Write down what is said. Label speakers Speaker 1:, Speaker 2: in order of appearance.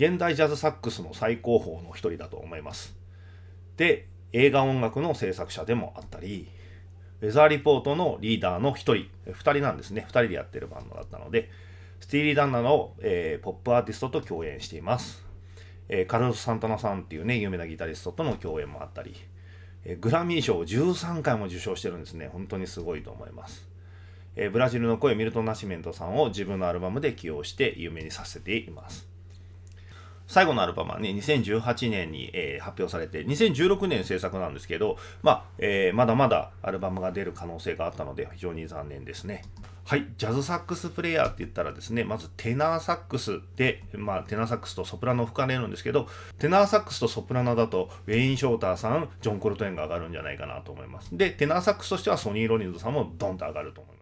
Speaker 1: 現代ジャズサックスの最高峰の一人だと思います。で映画音楽の制作者でもあったりウェザーリポートのリーダーの一人2人なんですね。2人でやってるバンドだったのでスティーリー・ダンナの、えー、ポップアーティストと共演しています、えー、カルロス・サンタナさんっていうね有名なギタリストとの共演もあったり、えー、グラミー賞を13回も受賞してるんですね。本当にすごいと思います。えー、ブラジルの声ミルトン・ナシメントさんを自分のアルバムで起用して有名にさせています。最後のアルバムはね、2018年に、えー、発表されて、2016年制作なんですけど、まあ、えー、まだまだアルバムが出る可能性があったので、非常に残念ですね。はい、ジャズサックスプレイヤーって言ったらですね、まずテナーサックスで、まあ、テナーサックスとソプラノを吹かれるんですけど、テナーサックスとソプラノだと、ウェイン・ショーターさん、ジョン・コルトエンが上がるんじゃないかなと思います。で、テナーサックスとしてはソニー・ロニンズさんもドンと上がると思います。